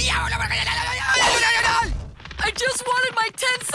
¡Diablo! ¡I just wanted my 10